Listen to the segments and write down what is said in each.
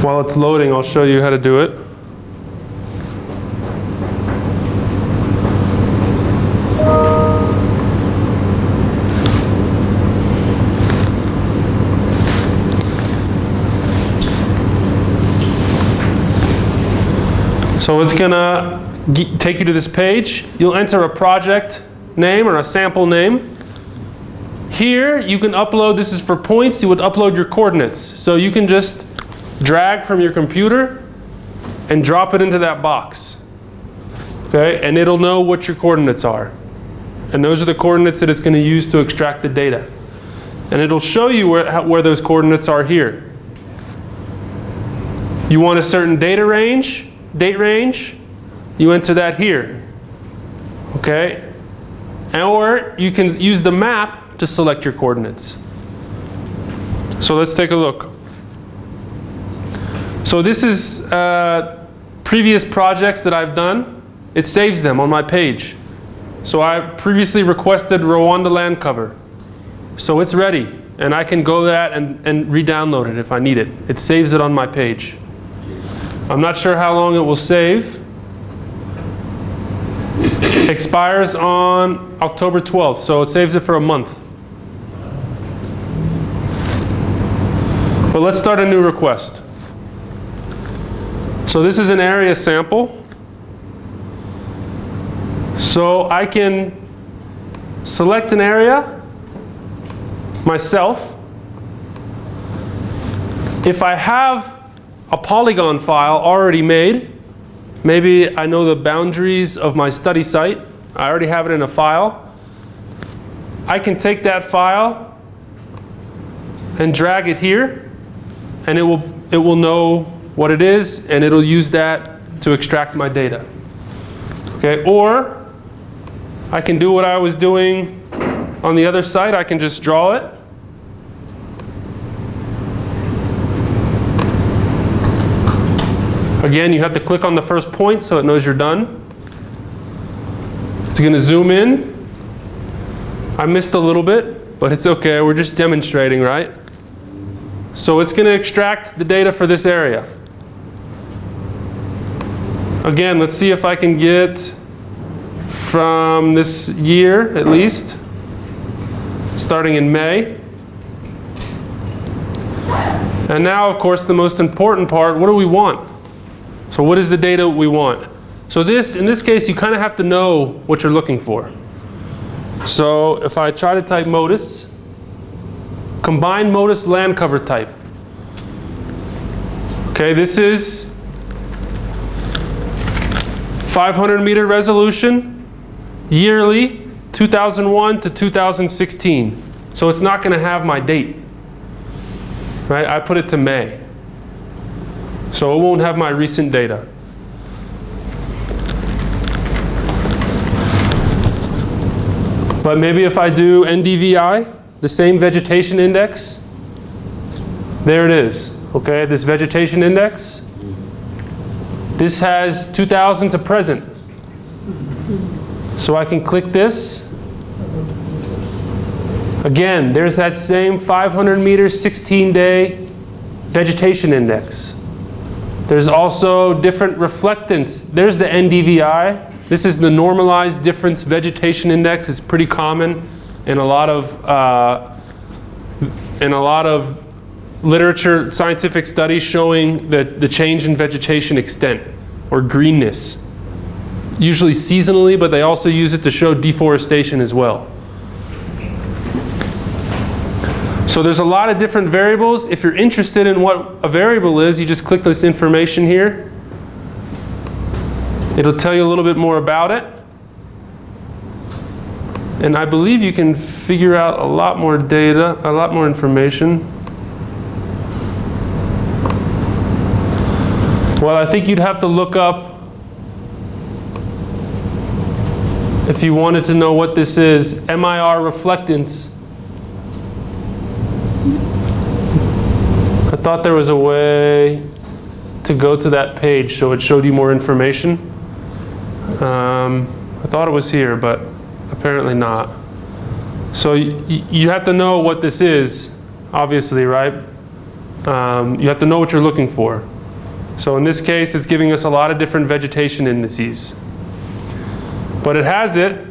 While it's loading, I'll show you how to do it. So it's gonna take you to this page. You'll enter a project name or a sample name. Here you can upload, this is for points, you would upload your coordinates. So you can just drag from your computer and drop it into that box. Okay, and it'll know what your coordinates are. And those are the coordinates that it's going to use to extract the data. And it'll show you where, where those coordinates are here. You want a certain data range, date range, you enter that here. Okay? Or you can use the map to select your coordinates. So let's take a look. So this is uh, previous projects that I've done. It saves them on my page. So I previously requested Rwanda land cover. So it's ready. And I can go that and, and re-download it if I need it. It saves it on my page. I'm not sure how long it will save. Expires on October 12th, so it saves it for a month. But let's start a new request. So this is an area sample. So I can select an area myself. If I have a polygon file already made. Maybe I know the boundaries of my study site. I already have it in a file. I can take that file and drag it here and it will, it will know what it is and it'll use that to extract my data. Okay, or I can do what I was doing on the other side. I can just draw it Again, you have to click on the first point so it knows you're done. It's going to zoom in. I missed a little bit, but it's okay. We're just demonstrating, right? So it's going to extract the data for this area. Again, let's see if I can get from this year at least, starting in May. And now, of course, the most important part, what do we want? So what is the data we want? So this, in this case, you kind of have to know what you're looking for. So if I try to type MODIS, combined MODIS land cover type. Okay, this is 500 meter resolution, yearly, 2001 to 2016. So it's not going to have my date. Right? I put it to May. So it won't have my recent data. But maybe if I do NDVI, the same vegetation index, there it is. Okay, this vegetation index. This has 2000 to present. So I can click this. Again, there's that same 500 meter, 16 day vegetation index. There's also different reflectance. There's the NDVI. This is the normalized difference vegetation index. It's pretty common in a lot of uh, in a lot of literature, scientific studies showing the, the change in vegetation extent or greenness. Usually seasonally, but they also use it to show deforestation as well. So there's a lot of different variables. If you're interested in what a variable is, you just click this information here. It'll tell you a little bit more about it. And I believe you can figure out a lot more data, a lot more information. Well, I think you'd have to look up if you wanted to know what this is, MIR reflectance I thought there was a way to go to that page so it showed you more information. Um, I thought it was here, but apparently not. So you have to know what this is, obviously, right? Um, you have to know what you're looking for. So in this case, it's giving us a lot of different vegetation indices. But it has it,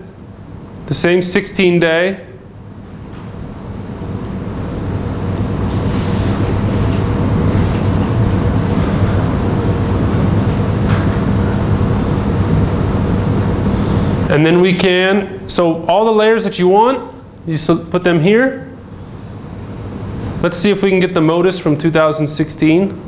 the same 16 day, And then we can, so all the layers that you want, you put them here. Let's see if we can get the MODIS from 2016.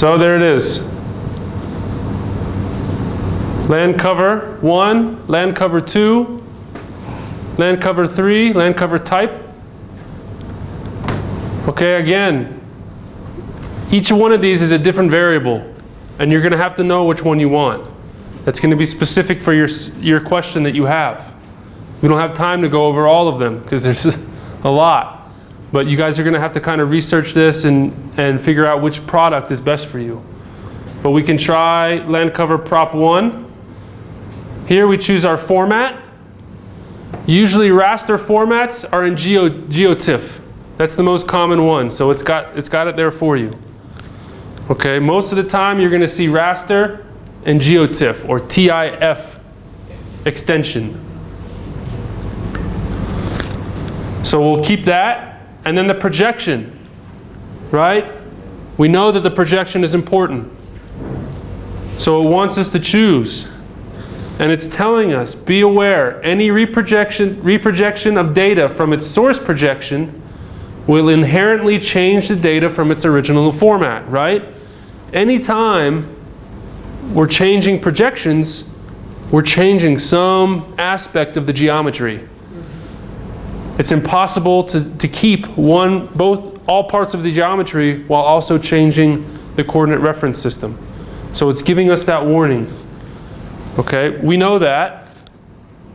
So there it is. Land cover 1, land cover 2, land cover 3, land cover type. Okay, again, each one of these is a different variable, and you're going to have to know which one you want. That's going to be specific for your, your question that you have. We don't have time to go over all of them because there's a lot. But you guys are going to have to kind of research this and, and figure out which product is best for you. But we can try land cover prop 1. Here we choose our format. Usually raster formats are in Geo, GeoTIFF. That's the most common one, so it's got, it's got it there for you. Okay, most of the time you're going to see raster and GeoTIFF or TIF extension. So we'll keep that. And then the projection, right? We know that the projection is important. So it wants us to choose. And it's telling us, be aware, any reprojection, reprojection of data from its source projection will inherently change the data from its original format, right? Anytime we're changing projections, we're changing some aspect of the geometry. It's impossible to, to keep one, both, all parts of the geometry while also changing the coordinate reference system. So it's giving us that warning. Okay, we know that,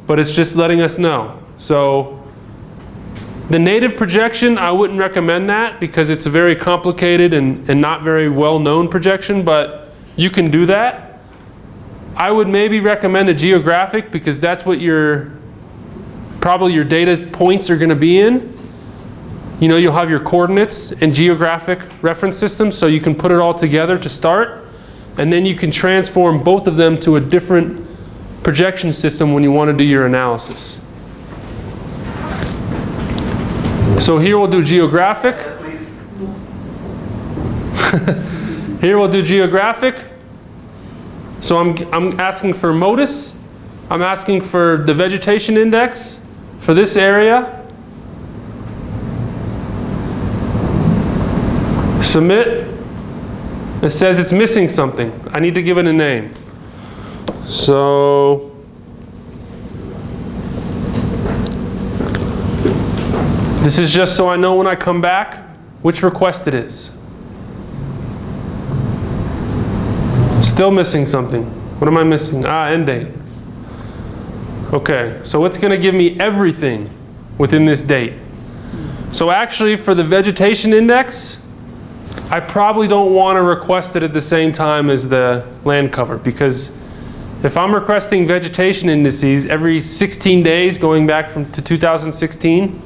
but it's just letting us know. So the native projection, I wouldn't recommend that because it's a very complicated and, and not very well-known projection, but you can do that. I would maybe recommend a geographic because that's what your, probably your data points are going to be in. You know, you'll have your coordinates and geographic reference systems, so you can put it all together to start and then you can transform both of them to a different projection system when you want to do your analysis. So here we'll do geographic. here we'll do geographic. So I'm, I'm asking for MODIS. I'm asking for the vegetation index for this area. Submit. It says it's missing something. I need to give it a name. So this is just so I know when I come back which request it is. Still missing something. What am I missing? Ah, end date. Okay, so it's going to give me everything within this date. So actually for the vegetation index, I probably don't want to request it at the same time as the land cover because if I'm requesting vegetation indices every 16 days going back from to 2016,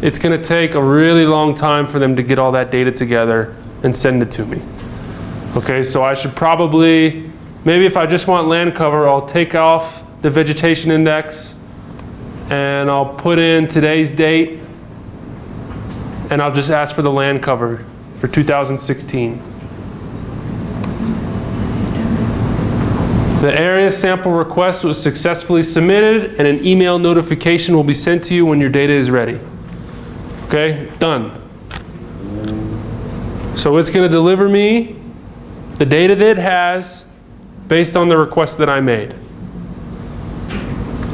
it's going to take a really long time for them to get all that data together and send it to me. Okay, so I should probably, maybe if I just want land cover, I'll take off the vegetation index and I'll put in today's date and I'll just ask for the land cover for 2016. The area sample request was successfully submitted and an email notification will be sent to you when your data is ready. Okay, done. So it's going to deliver me the data that it has based on the request that I made.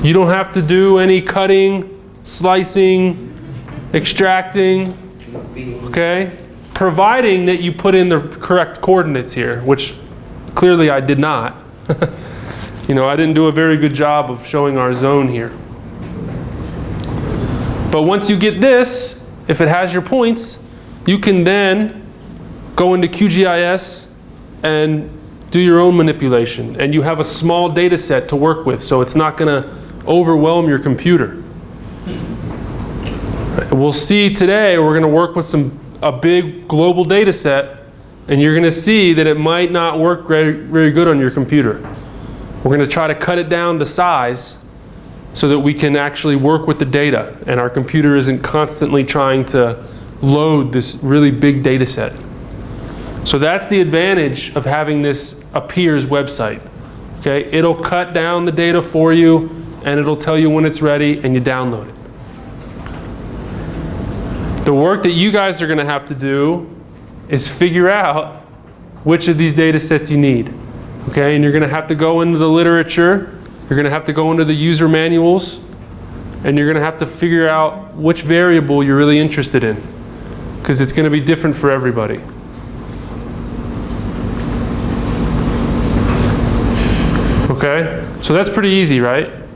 You don't have to do any cutting, slicing, extracting, okay? providing that you put in the correct coordinates here, which clearly I did not. you know, I didn't do a very good job of showing our zone here. But once you get this, if it has your points, you can then go into QGIS and do your own manipulation. And you have a small data set to work with, so it's not going to overwhelm your computer. We'll see today, we're going to work with some a big global data set, and you're going to see that it might not work very, very good on your computer. We're going to try to cut it down to size so that we can actually work with the data and our computer isn't constantly trying to load this really big data set. So that's the advantage of having this AppEEARS website. Okay, it'll cut down the data for you and it'll tell you when it's ready and you download it. The work that you guys are going to have to do is figure out which of these data sets you need. Okay, and you're going to have to go into the literature, you're going to have to go into the user manuals, and you're going to have to figure out which variable you're really interested in. Because it's going to be different for everybody. Okay, so that's pretty easy, right?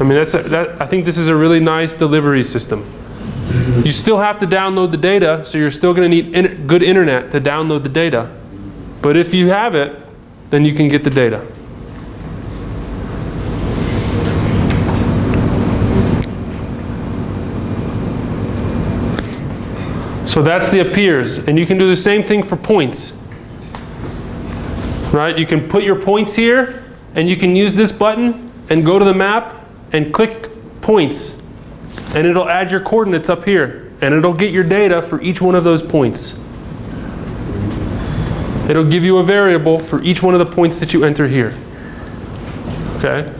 I mean, that's a, that, I think this is a really nice delivery system. You still have to download the data, so you're still going to need in good internet to download the data. But if you have it, then you can get the data. So that's the AppEEARS. And you can do the same thing for points. Right? You can put your points here, and you can use this button and go to the map and click points. And it'll add your coordinates up here. And it'll get your data for each one of those points. It'll give you a variable for each one of the points that you enter here. Okay?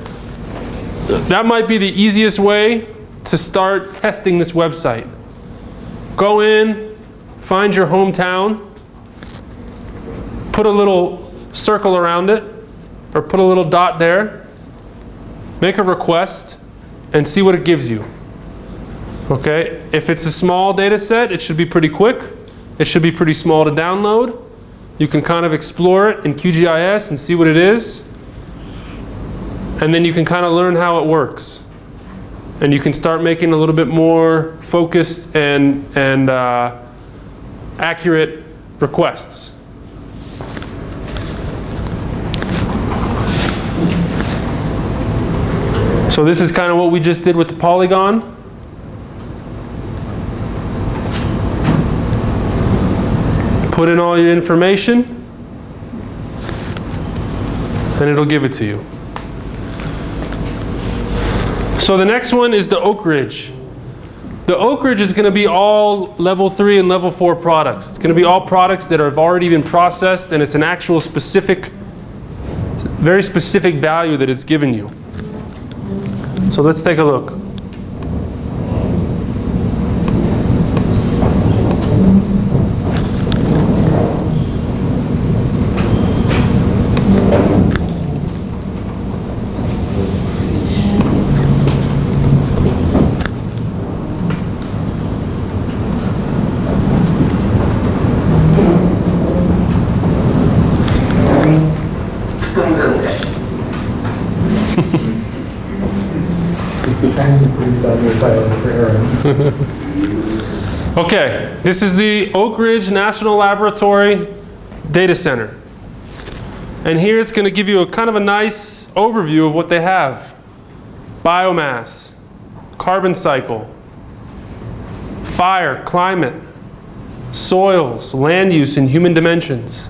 That might be the easiest way to start testing this website. Go in, find your hometown, put a little circle around it, or put a little dot there, make a request, and see what it gives you. Okay, if it's a small data set, it should be pretty quick. It should be pretty small to download. You can kind of explore it in QGIS and see what it is. And then you can kind of learn how it works. And you can start making a little bit more focused and, and uh, accurate requests. So this is kind of what we just did with the polygon. Put in all your information, and it'll give it to you. So the next one is the Oak Ridge. The Oak Ridge is going to be all level 3 and level 4 products. It's going to be all products that have already been processed and it's an actual specific, very specific value that it's given you. So let's take a look. Okay, this is the Oak Ridge National Laboratory Data Center. And here it's going to give you a kind of a nice overview of what they have. Biomass, carbon cycle, fire, climate, soils, land use, and human dimensions.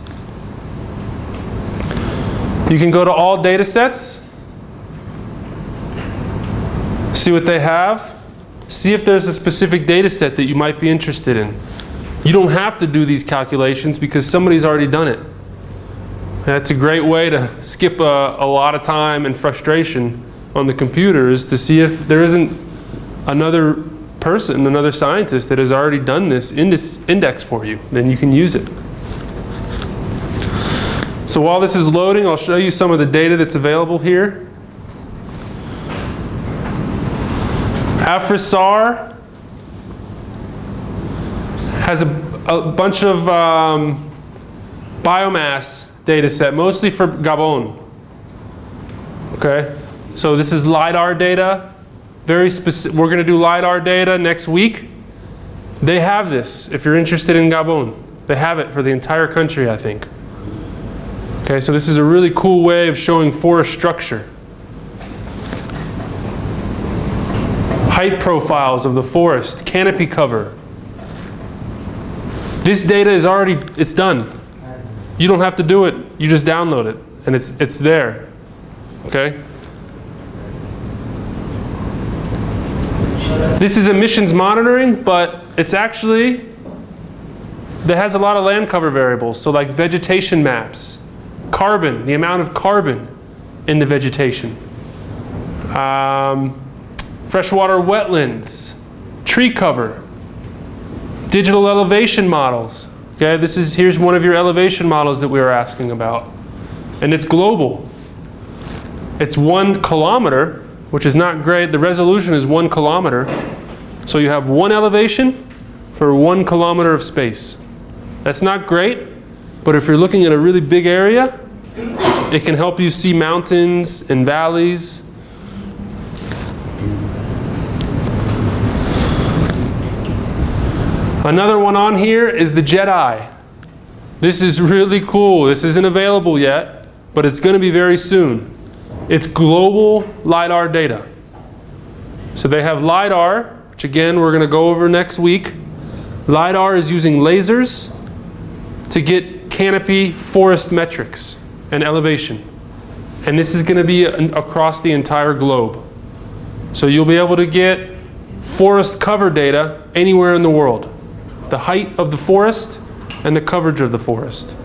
You can go to all data sets, see what they have, see if there's a specific data set that you might be interested in. You don't have to do these calculations because somebody's already done it. That's a great way to skip a, a lot of time and frustration on the computer is to see if there isn't another person, another scientist that has already done this index for you. Then you can use it. So while this is loading, I'll show you some of the data that's available here. AFRISAR has a, a bunch of um, biomass data set, mostly for Gabon. Okay, so this is LIDAR data. Very specific. We're going to do LIDAR data next week. They have this, if you're interested in Gabon. They have it for the entire country, I think. Okay, so this is a really cool way of showing forest structure. Height profiles of the forest, canopy cover. This data is already, it's done. You don't have to do it, you just download it and it's, it's there, okay? This is emissions monitoring, but it's actually, that has a lot of land cover variables. So like vegetation maps, carbon, the amount of carbon in the vegetation. Um, freshwater wetlands, tree cover, digital elevation models. Okay, this is, here's one of your elevation models that we were asking about. And it's global. It's one kilometer, which is not great. The resolution is one kilometer. So you have one elevation for one kilometer of space. That's not great, but if you're looking at a really big area, it can help you see mountains and valleys. Another one on here is the GEDI. This is really cool. This isn't available yet, but it's going to be very soon. It's global LiDAR data. So they have LiDAR, which again we're going to go over next week. LiDAR is using lasers to get canopy forest metrics and elevation. And this is going to be across the entire globe. So you'll be able to get forest cover data anywhere in the world the height of the forest and the coverage of the forest.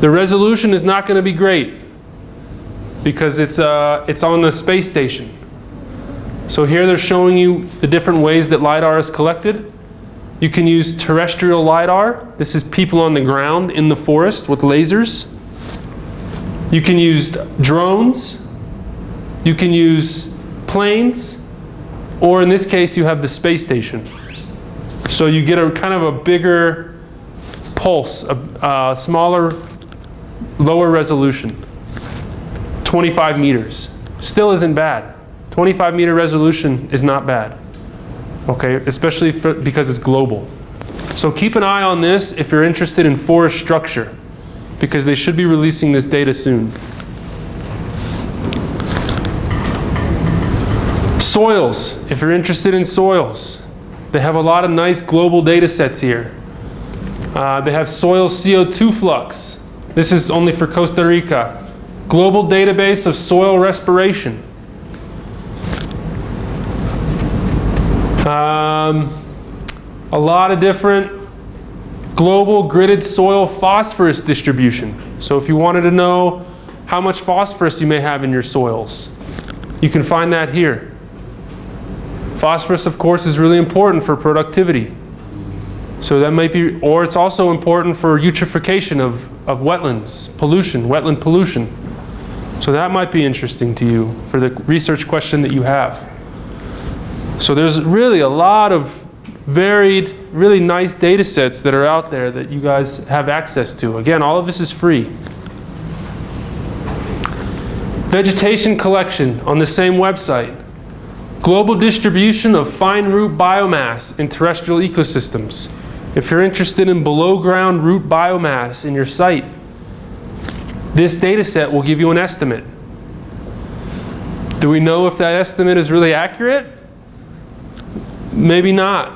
The resolution is not going to be great because it's, uh, it's on the space station. So here they're showing you the different ways that LiDAR is collected. You can use terrestrial LiDAR. This is people on the ground in the forest with lasers. You can use drones. You can use planes. Or in this case, you have the space station. So you get a kind of a bigger pulse, a, a smaller, lower resolution. 25 meters. Still isn't bad. 25 meter resolution is not bad. Okay, especially for, because it's global. So keep an eye on this if you're interested in forest structure because they should be releasing this data soon. Soils, if you're interested in soils, they have a lot of nice global data sets here. Uh, they have soil CO2 flux. This is only for Costa Rica. Global database of soil respiration. Um, a lot of different global gridded soil phosphorus distribution. So if you wanted to know how much phosphorus you may have in your soils, you can find that here. Phosphorus, of course, is really important for productivity. So that might be, or it's also important for eutrophication of, of wetlands, pollution, wetland pollution. So that might be interesting to you for the research question that you have. So there's really a lot of varied, really nice data sets that are out there that you guys have access to. Again, all of this is free. Vegetation collection on the same website. Global distribution of fine root biomass in terrestrial ecosystems. If you're interested in below ground root biomass in your site, this data set will give you an estimate. Do we know if that estimate is really accurate? Maybe not.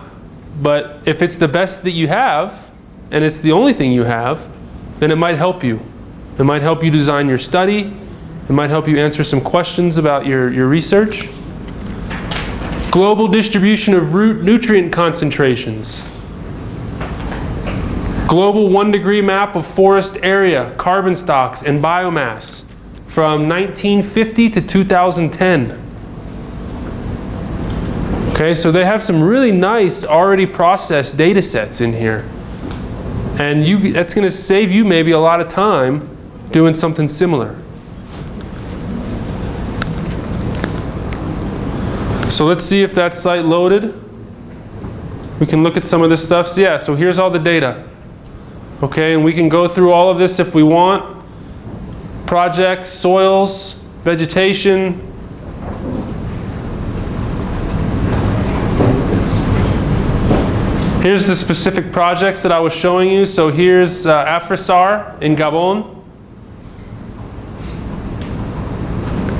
But if it's the best that you have, and it's the only thing you have, then it might help you. It might help you design your study. It might help you answer some questions about your, your research. Global distribution of root nutrient concentrations. Global one degree map of forest area, carbon stocks, and biomass from 1950 to 2010. Okay, so they have some really nice already processed data sets in here. And you, that's going to save you maybe a lot of time doing something similar. So let's see if that site loaded. We can look at some of this stuff. So yeah, so here's all the data. Okay, and we can go through all of this if we want. Projects, soils, vegetation. Here's the specific projects that I was showing you. So here's uh, Afrisar in Gabon.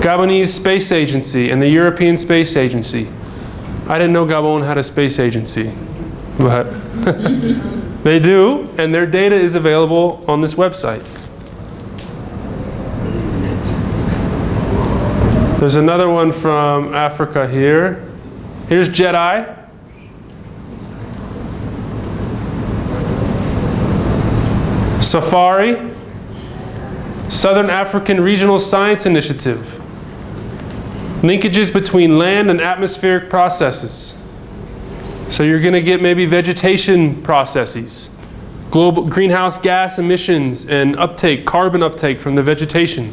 Gabonese Space Agency and the European Space Agency. I didn't know Gabon had a space agency, but they do, and their data is available on this website. There's another one from Africa here. Here's GEDI. Safari, Southern African Regional Science Initiative. Linkages between land and atmospheric processes. So you're going to get maybe vegetation processes, global greenhouse gas emissions and uptake, carbon uptake from the vegetation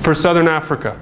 for Southern Africa.